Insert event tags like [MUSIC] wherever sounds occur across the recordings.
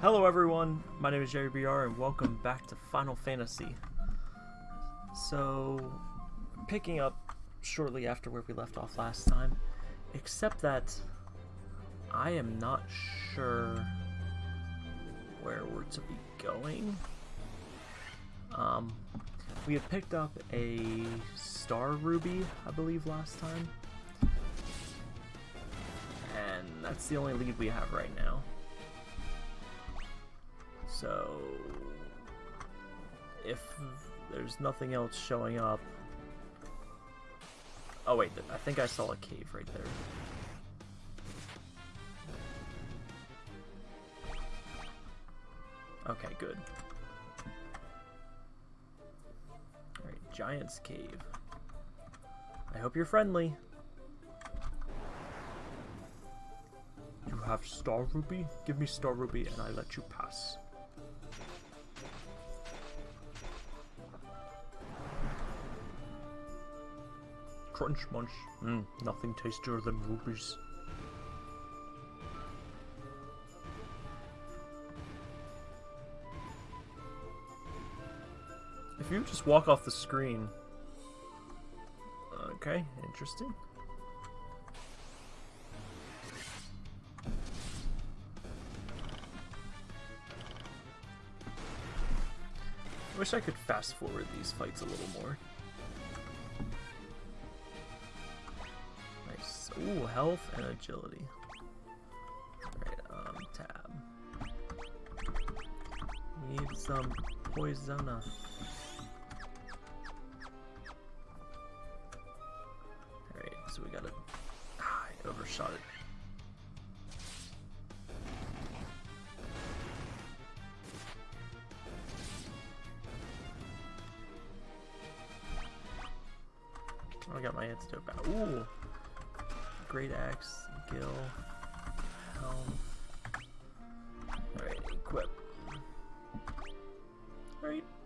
Hello everyone, my name is Jerry BR and welcome back to Final Fantasy. So, picking up shortly after where we left off last time, except that I am not sure where we're to be going. Um, we had picked up a Star Ruby, I believe, last time. And that's the only lead we have right now. So, if there's nothing else showing up... Oh wait, I think I saw a cave right there. Okay, good. Alright, Giant's Cave. I hope you're friendly. You have Star Ruby? Give me Star Ruby and I let you pass. Crunch munch. Mm, nothing tastier than rubies. If you just walk off the screen... Okay, interesting. I wish I could fast forward these fights a little more. Ooh, health and agility. Alright, um, tab. Need some poisona.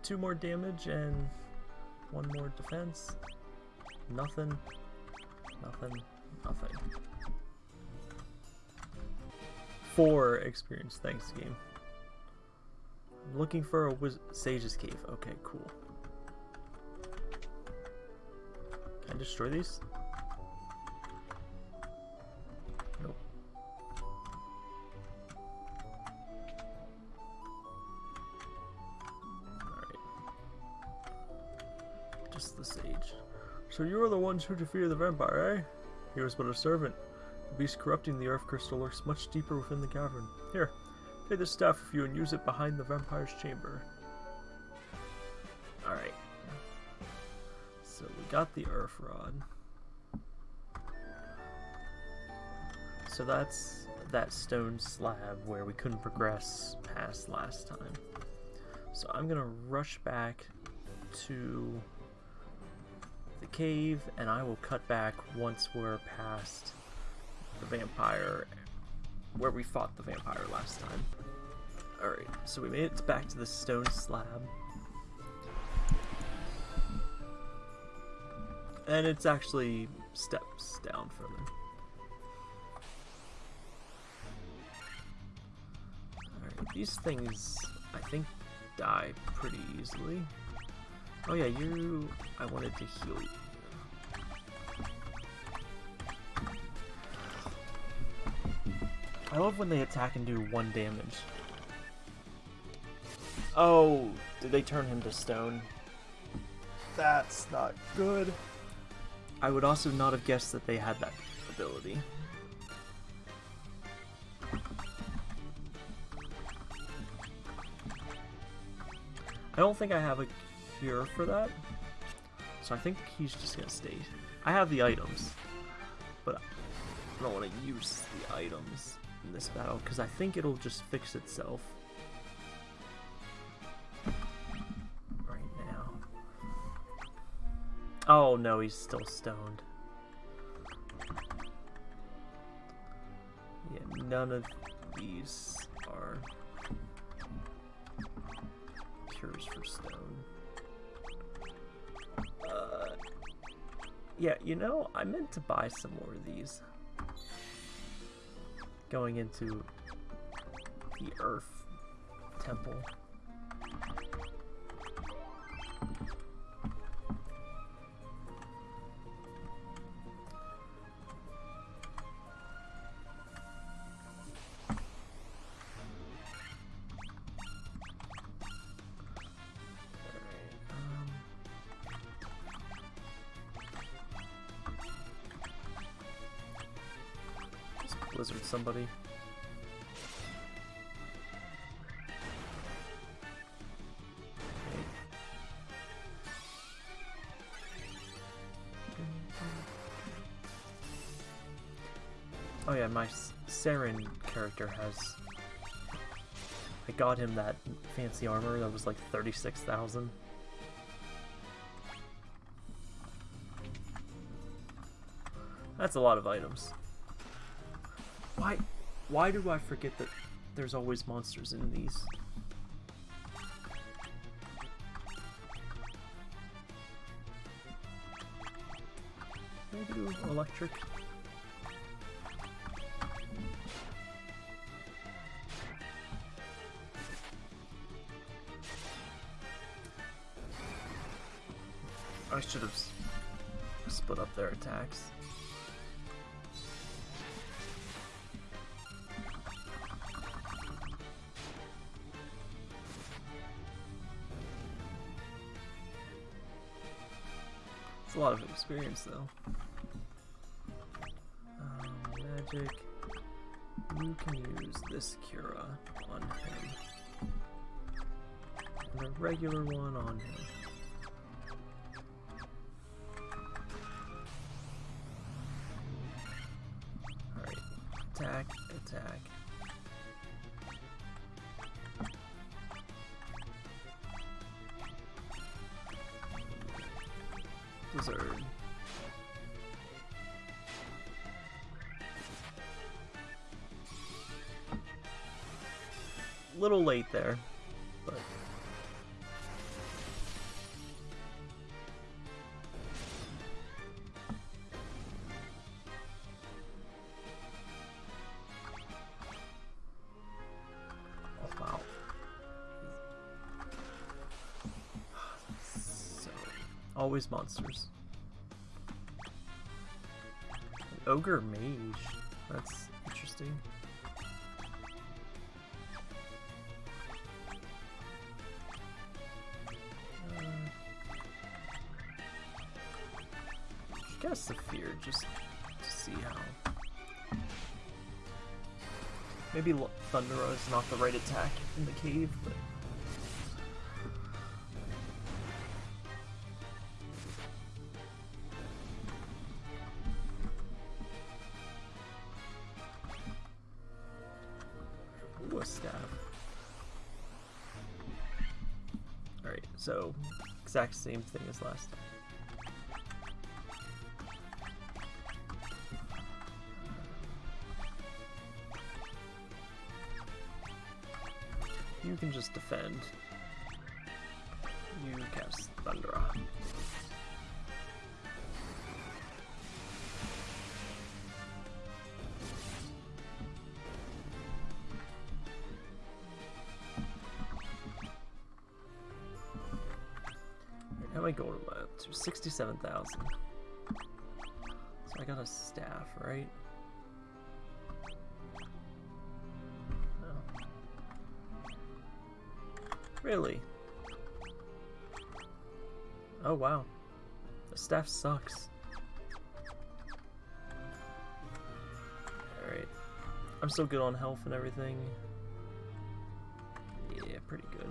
Two more damage and one more defense. Nothing. Nothing. Nothing. Four experience. Thanks, game. I'm looking for a Sage's Cave. Okay, cool. Can I destroy these? So you are the ones who defeated the vampire, eh? He was but a servant. The beast corrupting the earth crystal lurks much deeper within the cavern. Here, take this staff with you and use it behind the vampire's chamber. Alright. So we got the earth rod. So that's that stone slab where we couldn't progress past last time. So I'm gonna rush back to cave and I will cut back once we're past the vampire where we fought the vampire last time. Alright, so we made it back to the stone slab. And it's actually steps down further. Alright, these things, I think, die pretty easily. Oh yeah, you... I wanted to heal you. I love when they attack and do one damage. Oh, did they turn him to stone? That's not good. I would also not have guessed that they had that ability. I don't think I have a cure for that. So I think he's just gonna stay. I have the items, but I don't want to use the items in this battle because I think it'll just fix itself. Right now. Oh no, he's still stoned. Yeah, none of these are cures for stone. Uh, yeah, you know, I meant to buy some more of these going into the Earth Temple. Blizzard somebody. Oh yeah, my Saren character has... I got him that fancy armor that was like 36,000. That's a lot of items. Why, do I forget that there's always monsters in these? Do electric? Experience though. Um, magic. You can use this Cura on him. And a regular one on him. Blizzard. Little late there, always monsters. An ogre mage. That's interesting. Uh, get a Saphir just to see how. Maybe Thundara is not the right attack in the cave, but. Same thing as last time. Am I going up to? 67,000. So I got a staff, right? No. Really? Oh wow. The staff sucks. Alright. I'm still good on health and everything. Yeah, pretty good.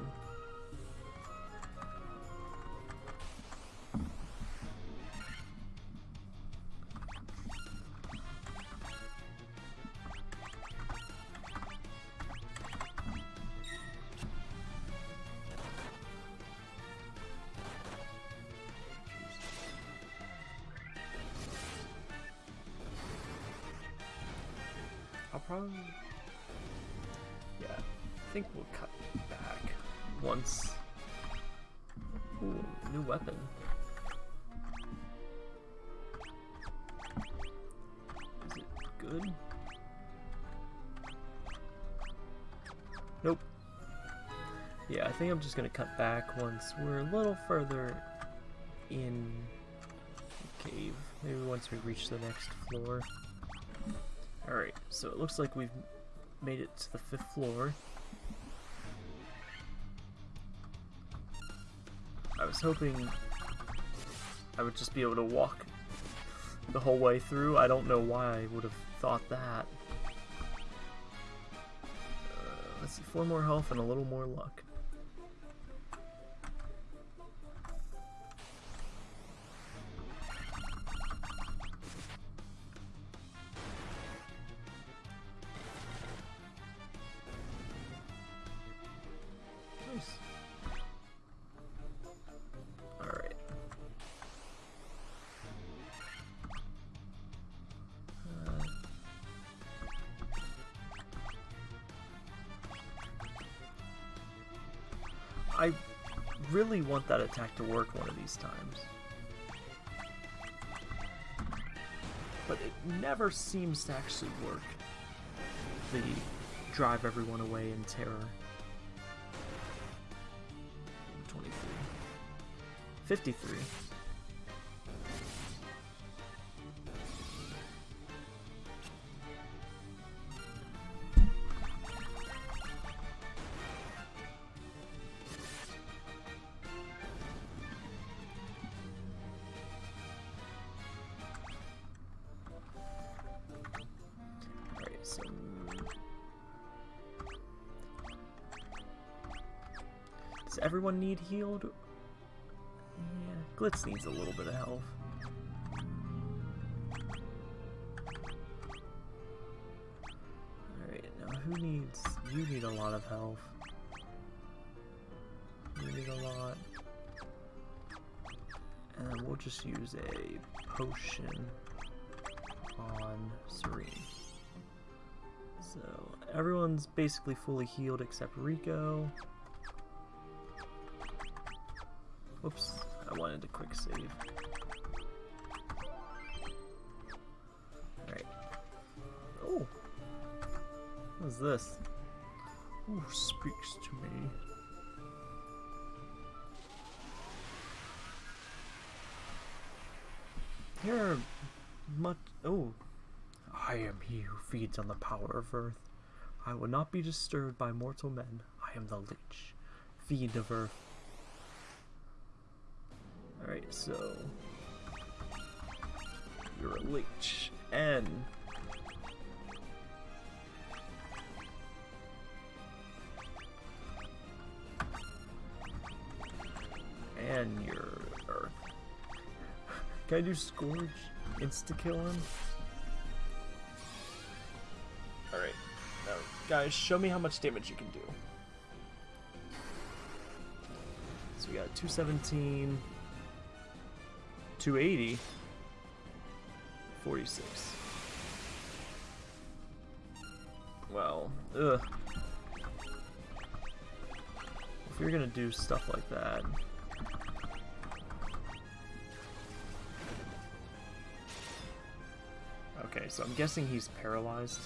Just gonna cut back once we're a little further in the cave. Maybe once we reach the next floor. Alright, so it looks like we've made it to the fifth floor. I was hoping I would just be able to walk the whole way through. I don't know why I would have thought that. Uh, let's see, four more health and a little more luck. I really want that attack to work one of these times. But it never seems to actually work. The drive everyone away in terror. 23. 53. Need healed? Yeah, Glitz needs a little bit of health. Alright, now who needs... You need a lot of health. You need a lot. And we'll just use a potion on Serene. So, everyone's basically fully healed except Rico. Whoops, I wanted to quick save. Alright. Oh! What is this? Who speaks to me? Here are much. Oh! I am he who feeds on the power of earth. I will not be disturbed by mortal men. I am the Lich. fiend of earth. So you're a leech, and and you're earth. [LAUGHS] Can I do Scourge insta kill him? Alright, now guys, show me how much damage you can do. So we got 217. 280 46 well ugh. If you're gonna do stuff like that. Okay so I'm guessing he's paralyzed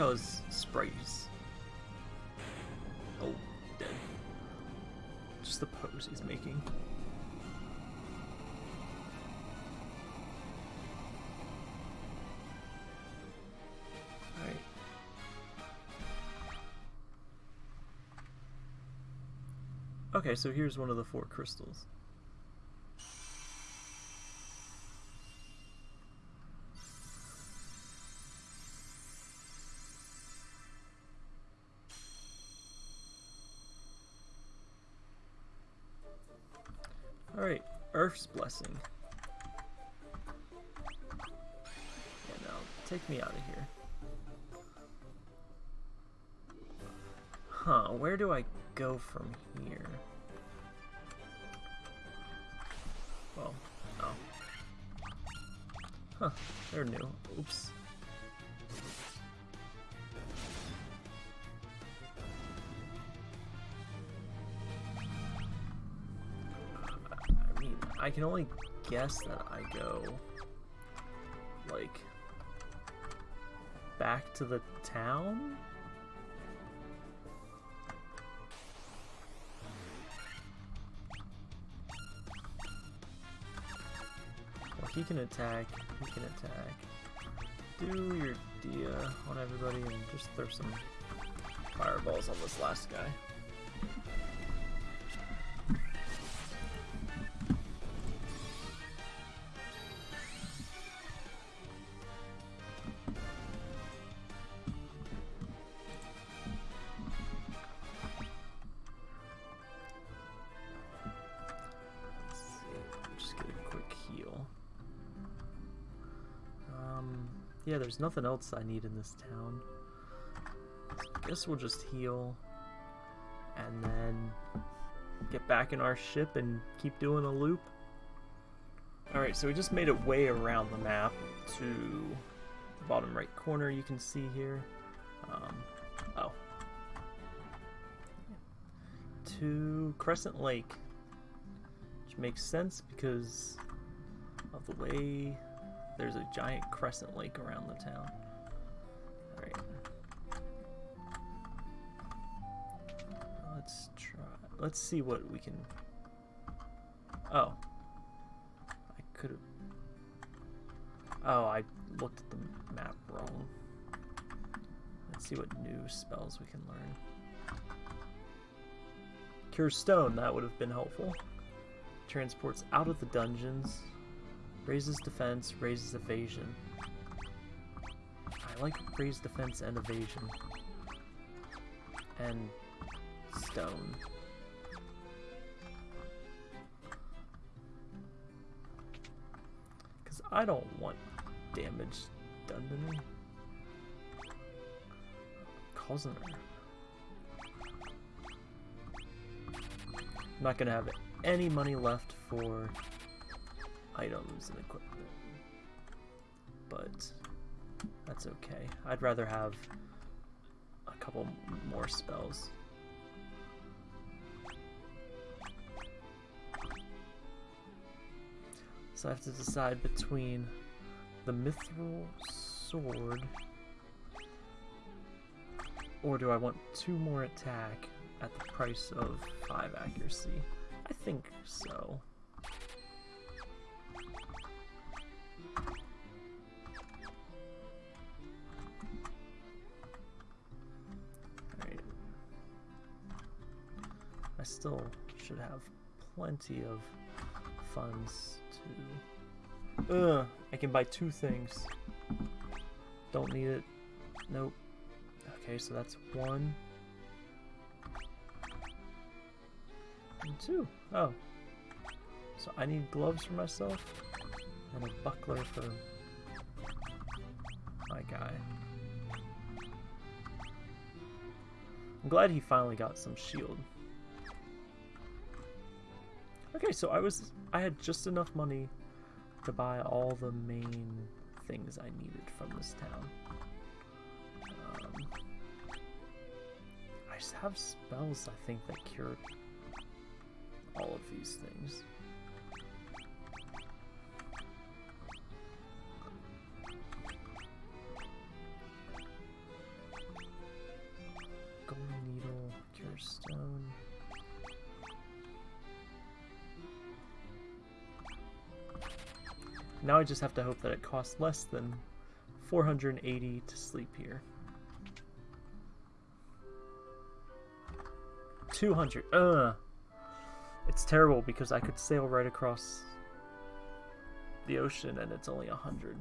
His sprites. Oh, dead. Just the pose he's making. Alright. Okay, so here's one of the four crystals. Earth's Blessing. Now, um, take me out of here. Huh, where do I go from here? Well, oh. Huh, they're new. Oops. I can only guess that I go, like, back to the town? Well, he can attack, he can attack. Do your Dia on everybody and just throw some fireballs on this last guy. Yeah, there's nothing else I need in this town. I Guess we'll just heal and then get back in our ship and keep doing a loop. Alright, so we just made it way around the map to the bottom right corner you can see here. Um, oh. To Crescent Lake. Which makes sense because of the way there's a giant crescent lake around the town. Alright. Let's try. Let's see what we can. Oh. I could have. Oh, I looked at the map wrong. Let's see what new spells we can learn. Cure Stone, that would have been helpful. Transports out of the dungeons. Raises defense, raises evasion. I like raised defense and evasion. And stone. Because I don't want damage done to me. Cousin. I'm not gonna have any money left for items and equipment. But that's okay. I'd rather have a couple more spells. So I have to decide between the mithril sword or do I want two more attack at the price of five accuracy? I think so. Still should have plenty of funds to... Ugh, I can buy two things. Don't need it. Nope. Okay, so that's one. And two. Oh. So I need gloves for myself and a buckler for my guy. I'm glad he finally got some shield. Okay, so I was I had just enough money to buy all the main things I needed from this town. Um, I have spells I think that cure all of these things. Now I just have to hope that it costs less than 480 to sleep here. 200. Ugh. It's terrible because I could sail right across the ocean and it's only 100.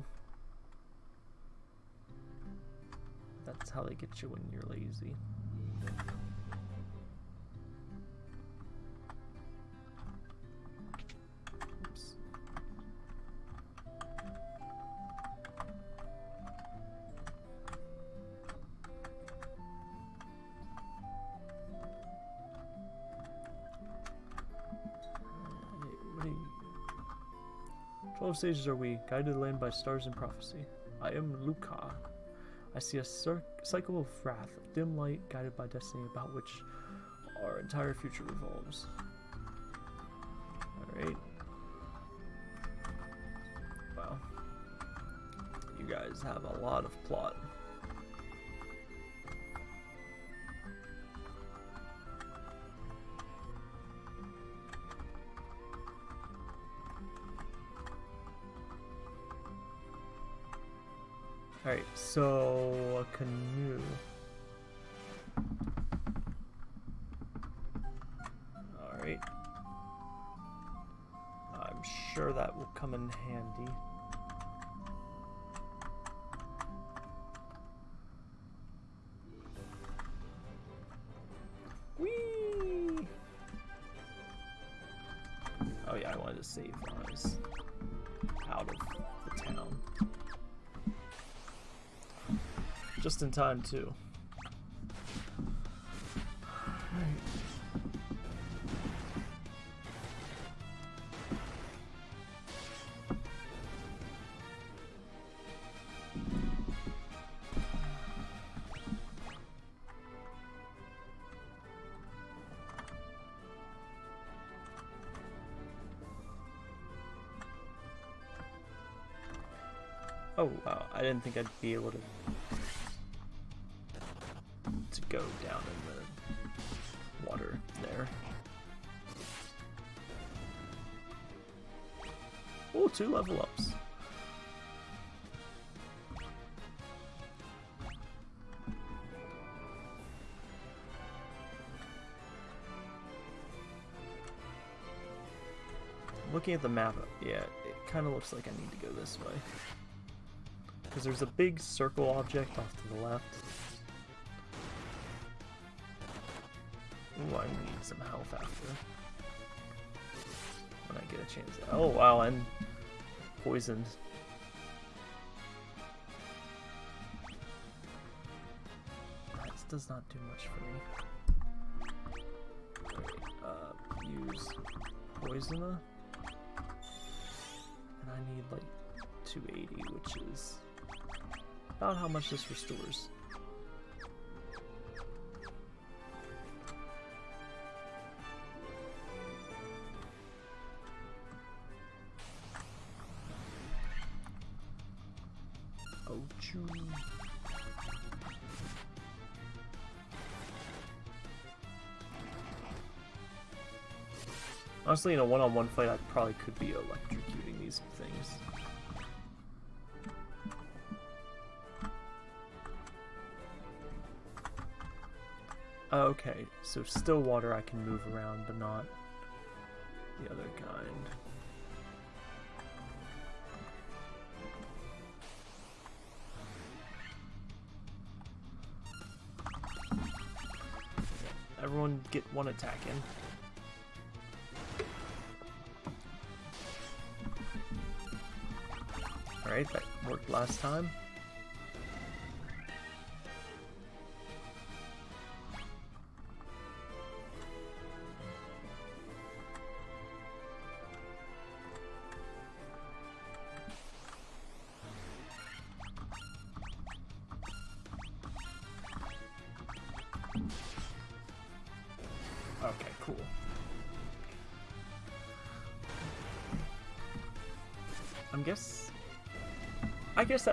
That's how they get you when you're lazy. Hey, what are sages we, guided the land by stars and prophecy. I am Lukahn. I see a cycle of wrath, a dim light guided by destiny about which our entire future revolves. Alright. Wow. You guys have a lot of plot. So a canoe. Alright. I'm sure that will come in handy. Whee! Oh yeah, I wanted to save I Just in time, too. Oh wow, I didn't think I'd be able to to go down in the water there. Oh, two level ups. Looking at the map, yeah, it kind of looks like I need to go this way. Because there's a big circle object off to the left. Some health after. When I get a chance. Oh, wow, and poisoned. This does not do much for me. uh, use poisona. And I need like 280, which is about how much this restores. Honestly, in a one-on-one -on -one fight, I probably could be electrocuting these things. Okay, so still water I can move around, but not the other kind. Everyone get one attack in. Alright, that worked last time.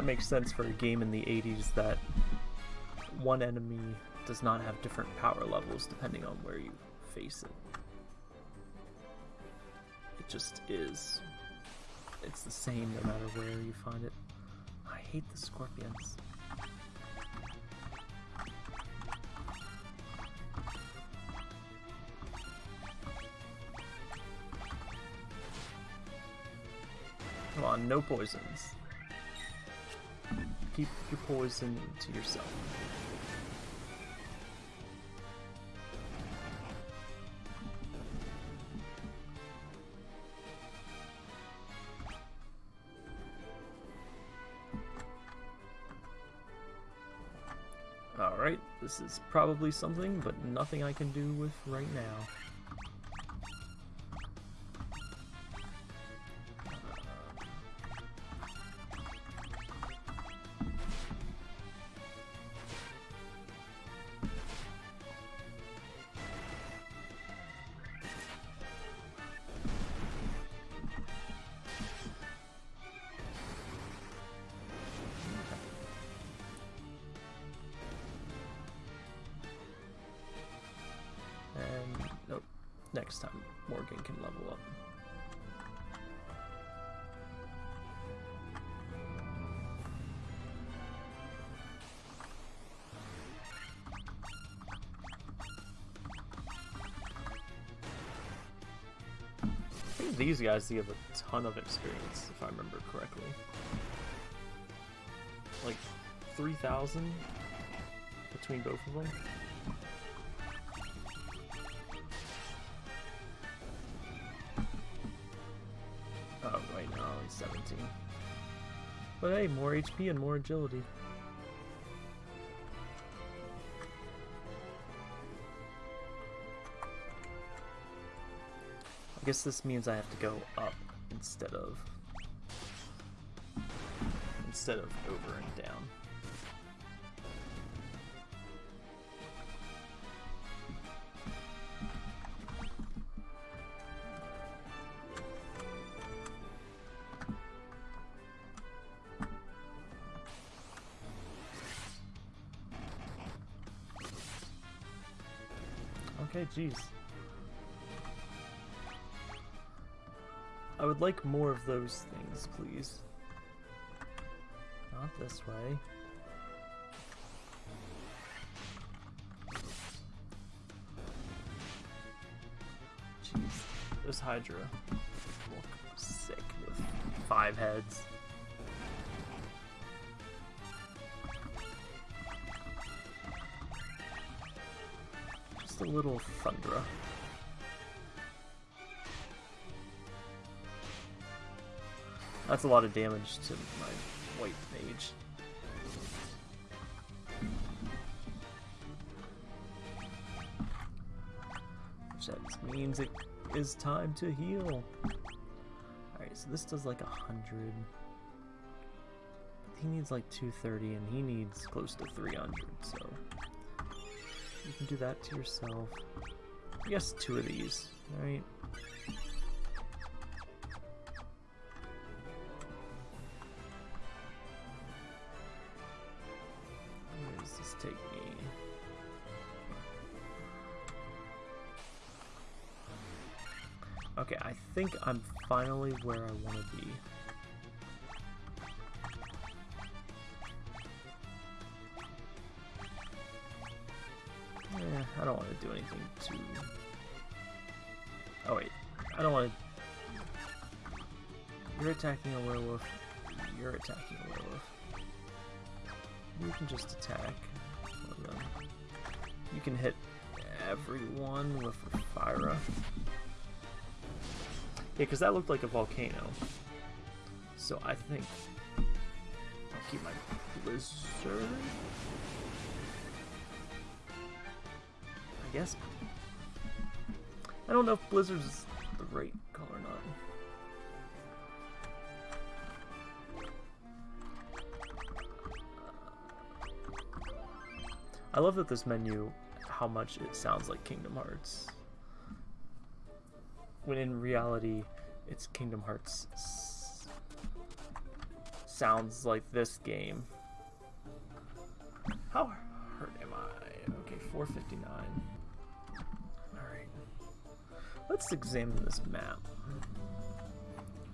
Makes sense for a game in the 80s that one enemy does not have different power levels depending on where you face it. It just is. It's the same no matter where you find it. I hate the scorpions. Come on, no poisons keep your poison to yourself. Alright, this is probably something, but nothing I can do with right now. These guys give a ton of experience, if I remember correctly. Like 3,000 between both of them. Oh, right now only 17. But hey, more HP and more agility. Guess this means I have to go up instead of instead of over and down. Okay, jeez. I would like more of those things, please. Not this way. Jeez, this Hydra look sick with five heads. Just a little Thundara. That's a lot of damage to my white mage. Which that means it is time to heal. Alright, so this does like a hundred. He needs like 230 and he needs close to 300, so you can do that to yourself. Guess two of these, right? Finally where I want to be. Eh, I don't want to do anything too... Oh wait, I don't want to... You're attacking a werewolf. You're attacking a werewolf. You can just attack. You can hit everyone with. Yeah, because that looked like a volcano. So I think I'll keep my blizzard. I guess. I don't know if blizzard is the right color or not. I love that this menu, how much it sounds like Kingdom Hearts. When in reality, it's Kingdom Hearts sounds like this game. How hurt am I? Okay, 459. Alright. Let's examine this map.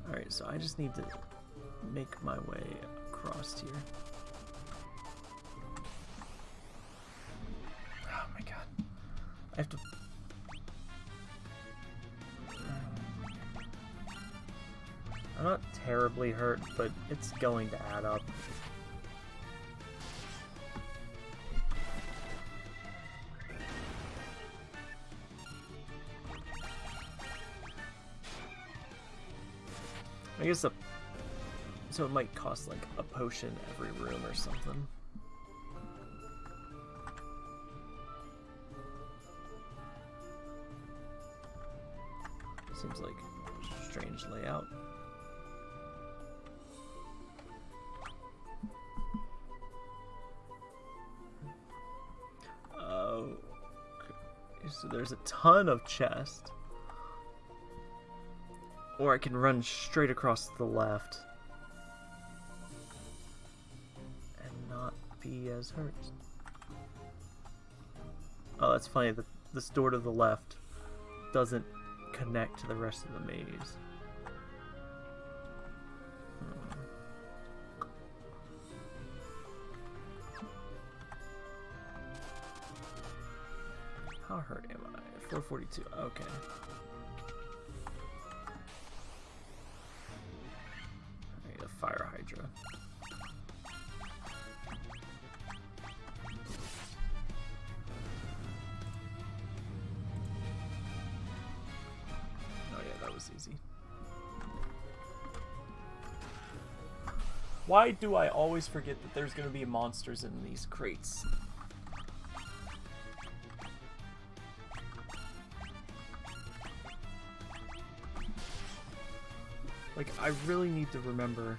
Alright, so I just need to make my way across here. Oh my god. I have to... terribly hurt, but it's going to add up. I guess a... So it might cost like a potion every room or something. Seems like strange layout. So there's a ton of chest. Or I can run straight across to the left. And not be as hurt. Oh, that's funny. The, this door to the left doesn't connect to the rest of the maze. Hurt am I? 442. Okay. I need a fire hydra. Oh yeah, that was easy. Why do I always forget that there's gonna be monsters in these crates? I really need to remember.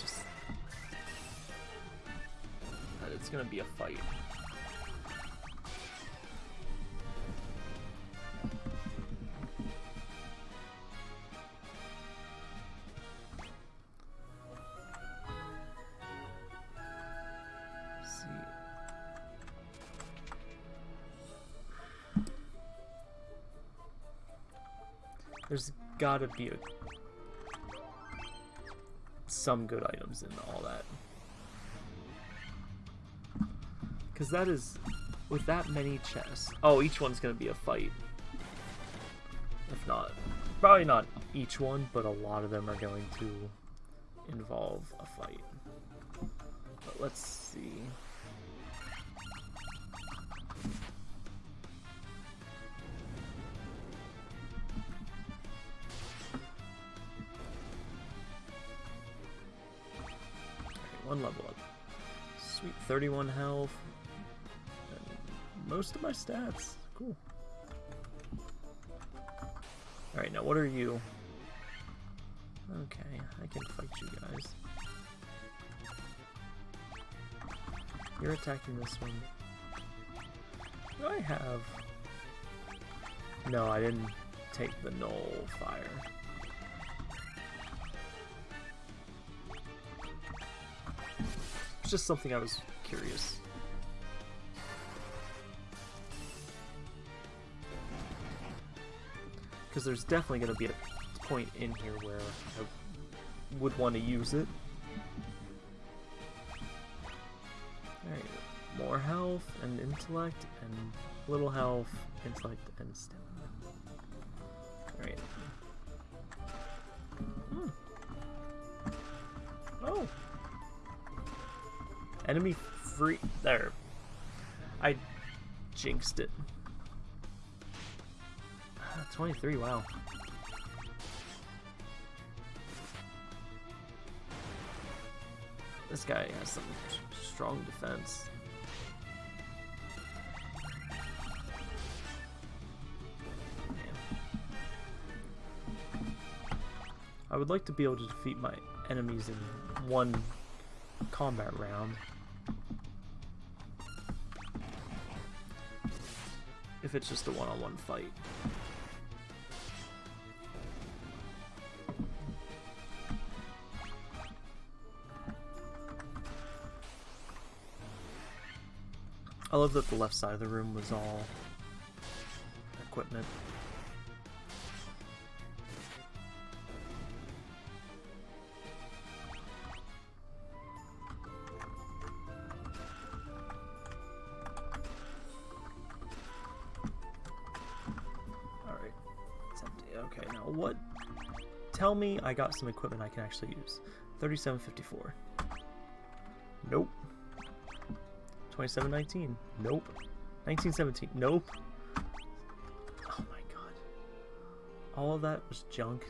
Just. that it's gonna be a fight. Gotta be a, some good items in all that. Because that is, with that many chests. Oh, each one's gonna be a fight. If not, probably not each one, but a lot of them are going to involve a fight. But let's see. One level up. Sweet, 31 health. And most of my stats. Cool. Alright, now what are you? Okay, I can fight you guys. You're attacking this one. Do I have... No, I didn't take the null fire. It's just something I was curious. Because there's definitely going to be a point in here where I would want to use it. Alright, more health and intellect and little health, intellect, and stamina. Enemy free. There. I jinxed it. Ah, 23, wow. This guy has some strong defense. Man. I would like to be able to defeat my enemies in one combat round. If it's just a one-on-one -on -one fight. I love that the left side of the room was all equipment. I got some equipment I can actually use. 3754. Nope. 2719. Nope. 1917. Nope. Oh my god. All of that was junk.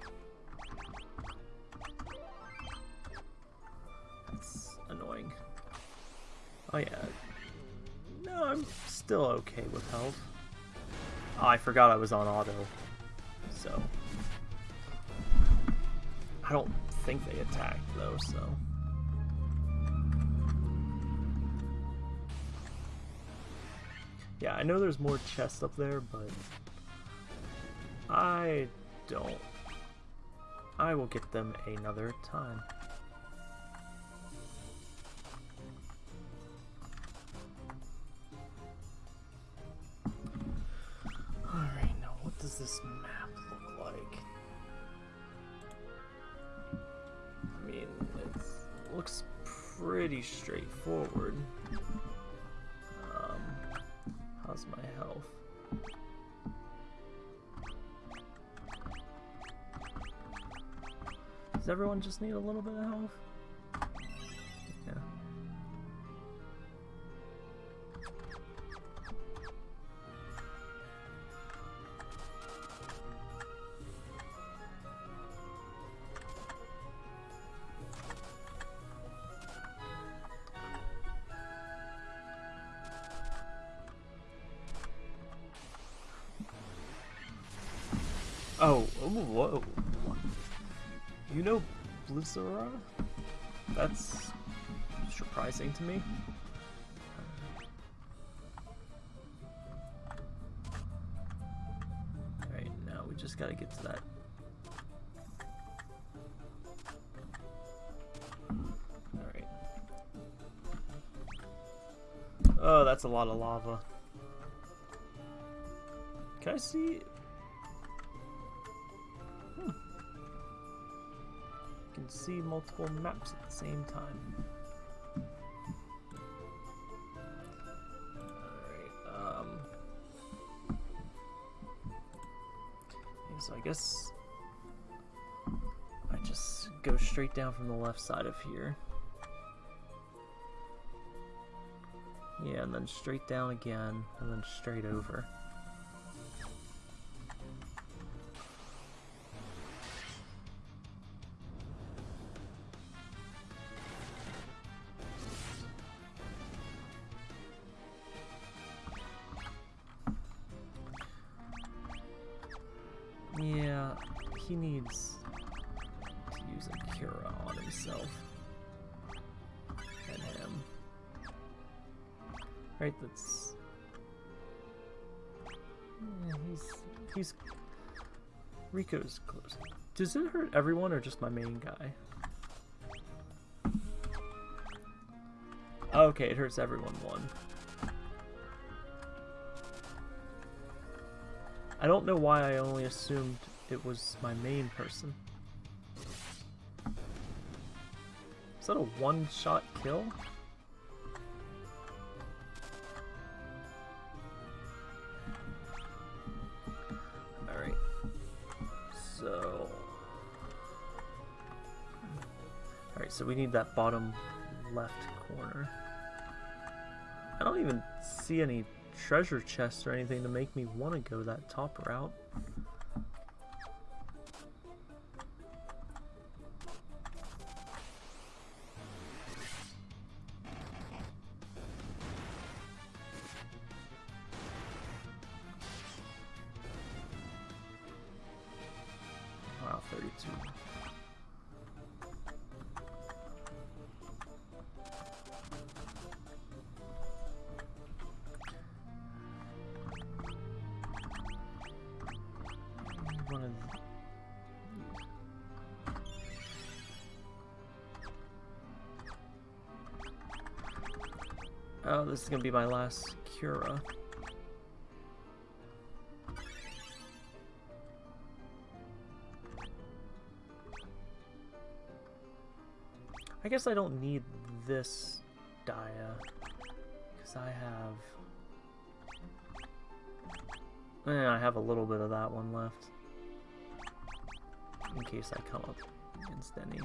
That's annoying. Oh yeah. No, I'm still okay with health. Oh, I forgot I was on auto. So. I don't think they attacked though, so. Yeah, I know there's more chests up there, but I don't. I will get them another time. Alright. Now what does this map looks pretty straightforward. Um, how's my health? Does everyone just need a little bit of health? Blizzara? That's surprising to me. Alright, now we just gotta get to that. Alright. Oh, that's a lot of lava. Can I see see multiple maps at the same time. Um... So I guess... I just go straight down from the left side of here. Yeah, and then straight down again, and then straight over. Right, that's... Yeah, he's... He's... Rico's close. Does it hurt everyone or just my main guy? Oh, okay, it hurts everyone one. I don't know why I only assumed it was my main person. Is that a one-shot kill? Alright. So... Alright, so we need that bottom left corner. I don't even see any treasure chests or anything to make me want to go that top route. Oh, this is gonna be my last Cura. I guess I don't need this Dia, because I have... Eh, I have a little bit of that one left. In case I come up against any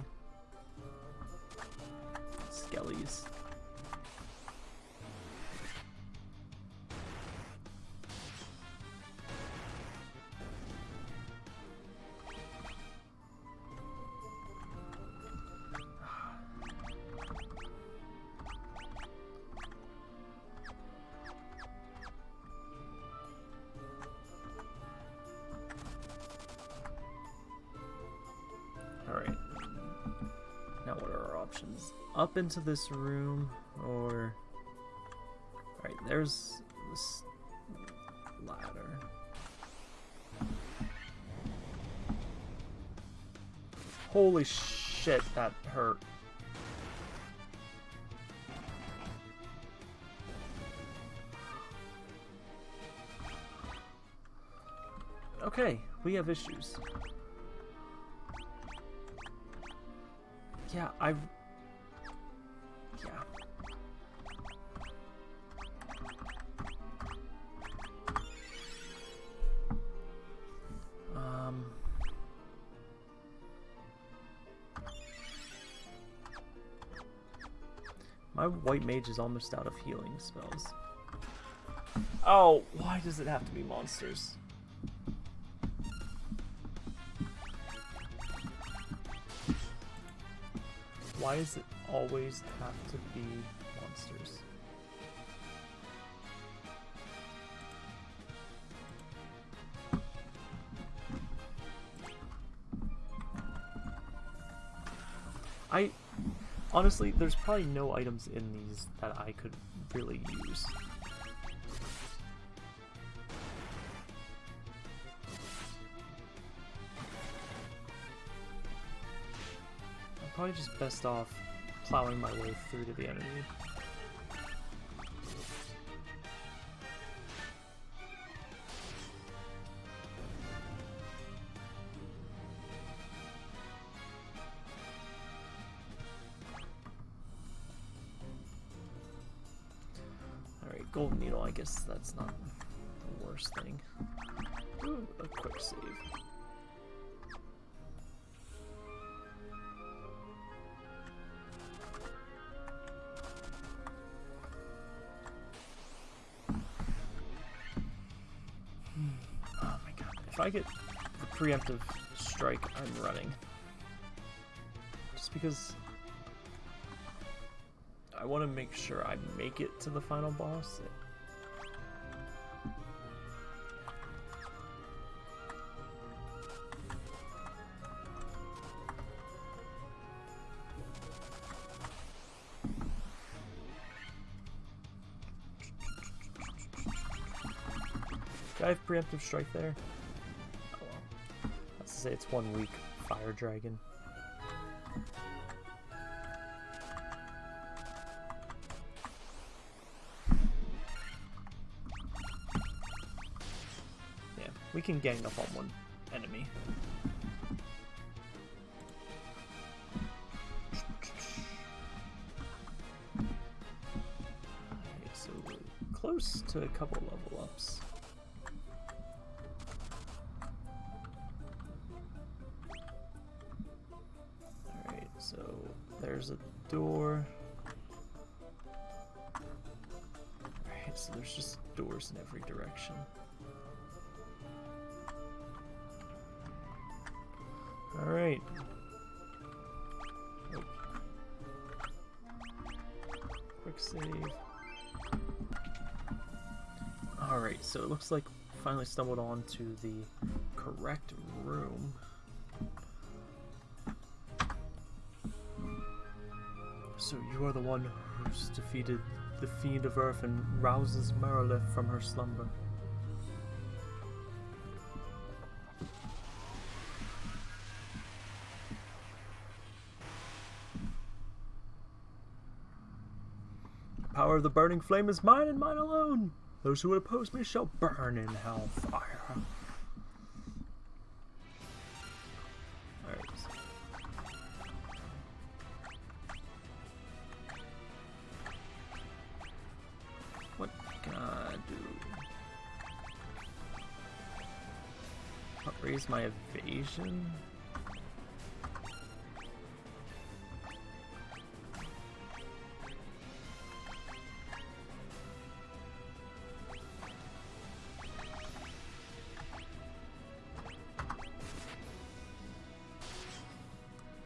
skellies. Into this room or... Alright, there's this ladder. Holy shit, that hurt. Okay, we have issues. Yeah, I... My white mage is almost out of healing spells. Oh, why does it have to be monsters? Why does it always have to be monsters? Honestly, there's probably no items in these that I could really use. I'm probably just best off plowing my way through to the enemy. Guess that's not the worst thing. Ooh, a quick save. Oh my god. If I get the preemptive strike, I'm running. Just because I want to make sure I make it to the final boss. Do I have preemptive strike there? Oh well. Let's say it's one weak fire dragon. Yeah, we can gang up on one enemy. So close to a couple level ups. Doors in every direction. Alright. Oh. Quick save. Alright, so it looks like finally stumbled onto the correct room. So you are the one defeated the Fiend of Earth and rouses Marilith from her slumber. The power of the burning flame is mine and mine alone. Those who would oppose me shall burn in hellfire. Raise my evasion?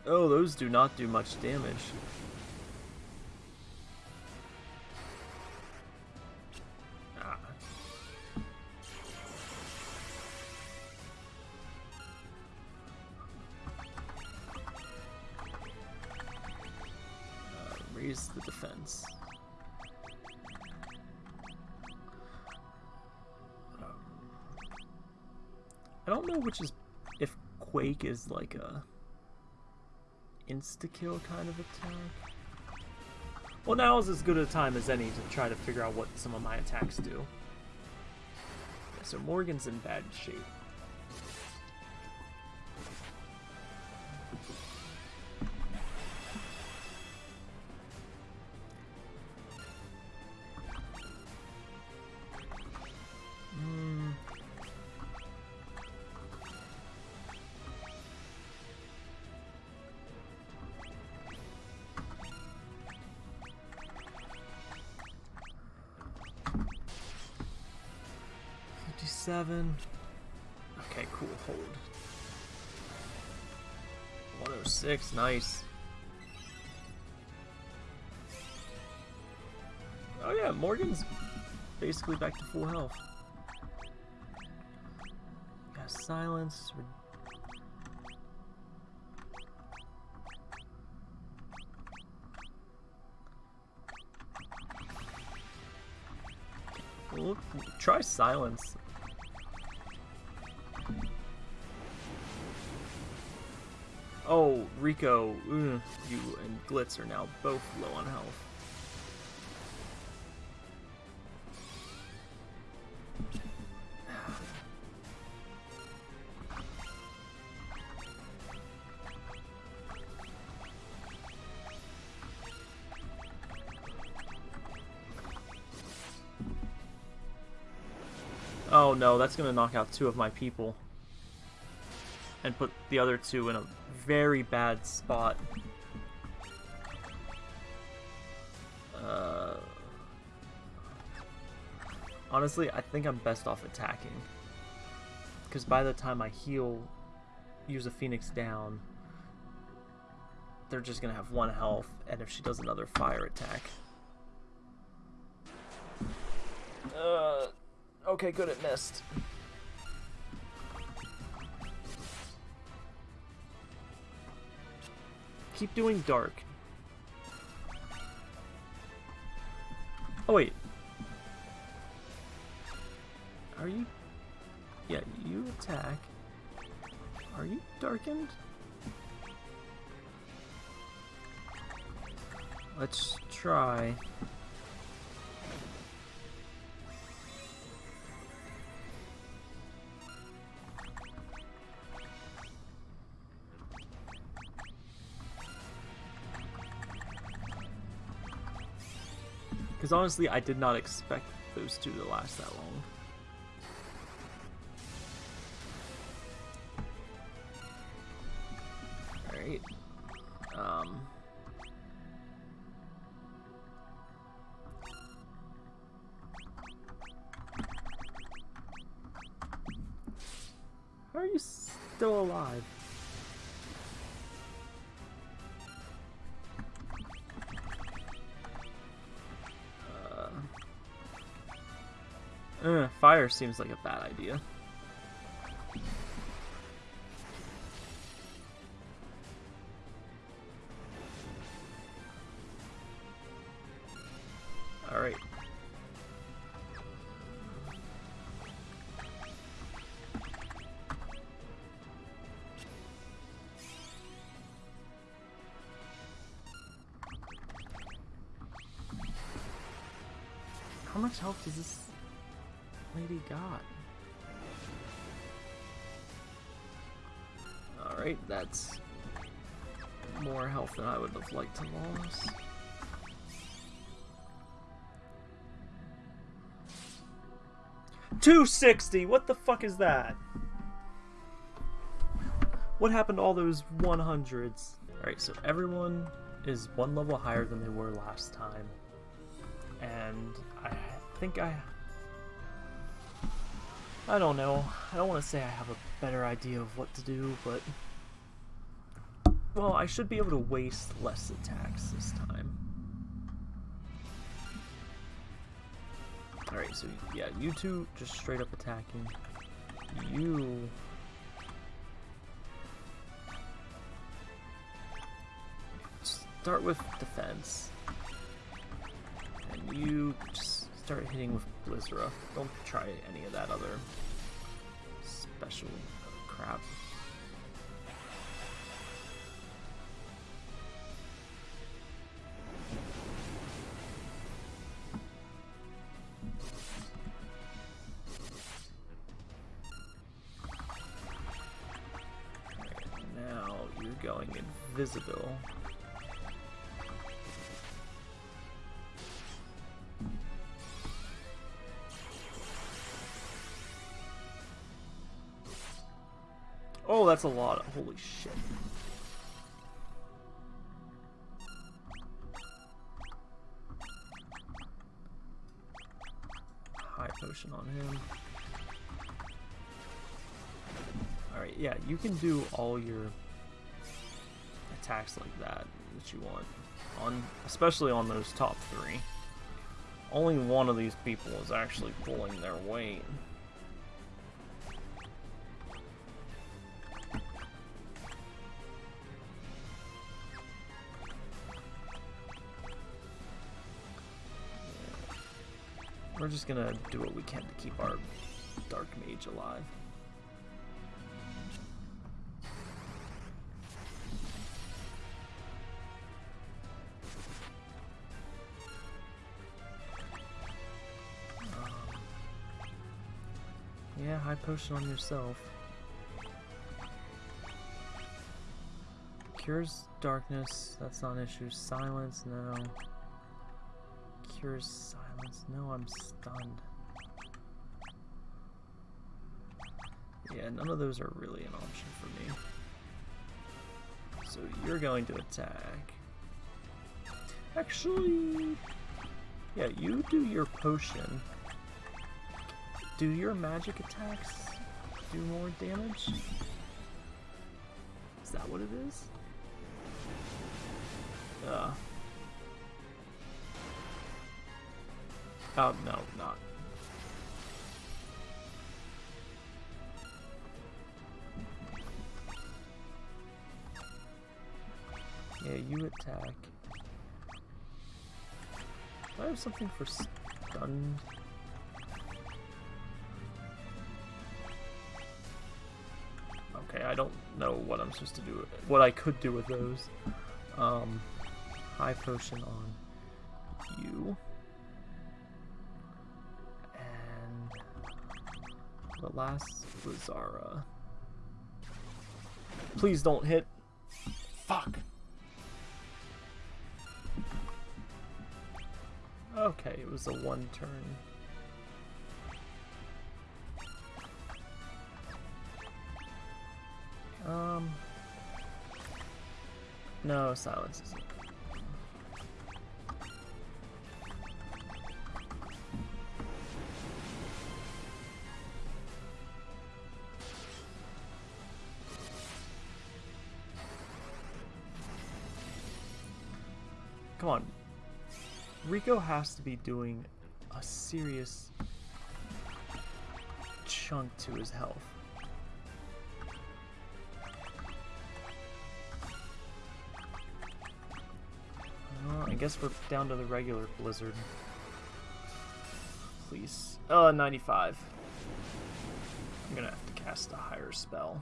Oh, those do not do much damage. Is like a insta-kill kind of attack. Well, now is as good a time as any to try to figure out what some of my attacks do. So Morgan's in bad shape. 107. Okay, cool. Hold. 106. Nice. Oh yeah, Morgan's basically back to full health. Got silence. Try silence. Oh, Rico, ugh, you and Glitz are now both low on health. [SIGHS] Oh no, that's gonna knock out two of my people. And put the other two in a very bad spot. Uh, honestly, I think I'm best off attacking. Because by the time I heal, use a Phoenix down, they're just gonna have one health, and if she does another fire attack. Uh, okay, good, it missed. Keep doing dark. Oh wait. Are you... Yeah, you attack. Are you darkened? Let's try. Because honestly, I did not expect those two to last that long. Fire seems like a bad idea. Alright. How much health does this Alright, that's more health than I would have liked to lose. Two sixty. What the fuck is that? What happened to all those one hundreds? All right, so everyone is one level higher than they were last time, and I think I I don't know. I don't want to say I have a better idea of what to do, but... Well, I should be able to waste less attacks this time. Alright, so yeah, you two just straight up attacking. You... Start with defense. And you just start hitting with Blizzara. Don't try any of that other special crap. Oh, that's a lot. Of, holy shit. High potion on him. Alright, yeah, you can do all your attacks like that that you want. on Especially on those top three. Only one of these people is actually pulling their weight. We're just gonna do what we can to keep our Dark Mage alive. Potion on yourself. Cures darkness, that's not an issue. Silence, no. Cures silence, no, I'm stunned. Yeah, none of those are really an option for me. So you're going to attack. Actually, yeah, you do your potion. Do your magic attacks do more damage? Is that what it is? Uh. Oh, no, not. Yeah, you attack. Do I have something for stunned? Okay, I don't know what I'm supposed to do. What I could do with those. Um, high potion on you. And the last was. Uh... Please don't hit. Fuck. Okay, it was a one turn. Um. No, silence isn't. Come on. Rico has to be doing a serious chunk to his health. I guess we're down to the regular blizzard. Please. Uh, 95. I'm gonna have to cast a higher spell.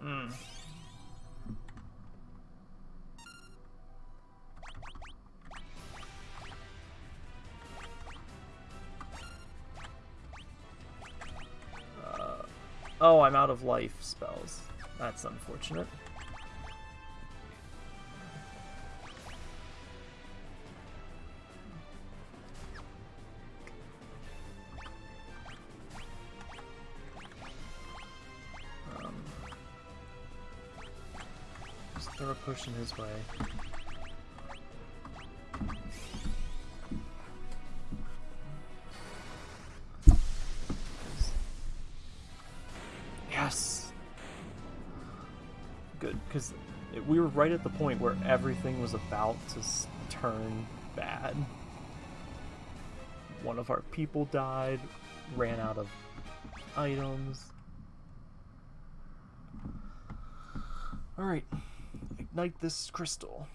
Hmm. Uh, oh, I'm out of life spells. That's unfortunate. Pushing his way. Yes! Good, because we were right at the point where everything was about to turn bad. One of our people died, ran out of items. Alright ignite this crystal.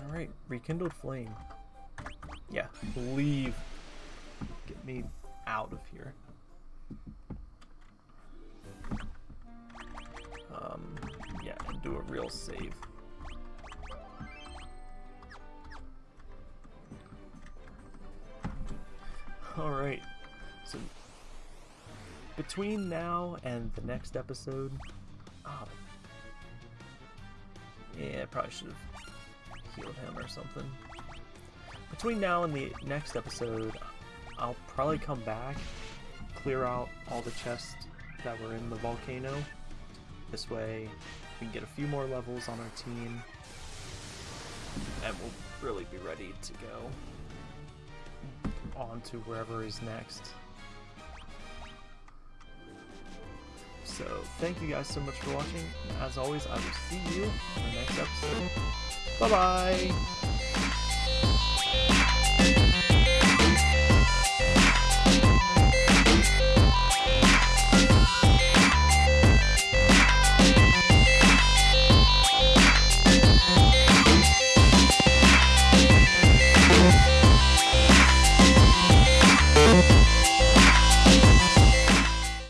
Alright, rekindled flame. Yeah, leave. Get me out of here. Um, yeah, do a real save. [LAUGHS] Alright. So, between now and the next episode... Oh. Yeah, I probably should have healed him or something. Between now and the next episode, I'll probably come back, clear out all the chests that were in the volcano. This way, we can get a few more levels on our team, and we'll really be ready to go on to wherever is next. So, thank you guys so much for watching. As always, I will see you in the next episode. Bye bye!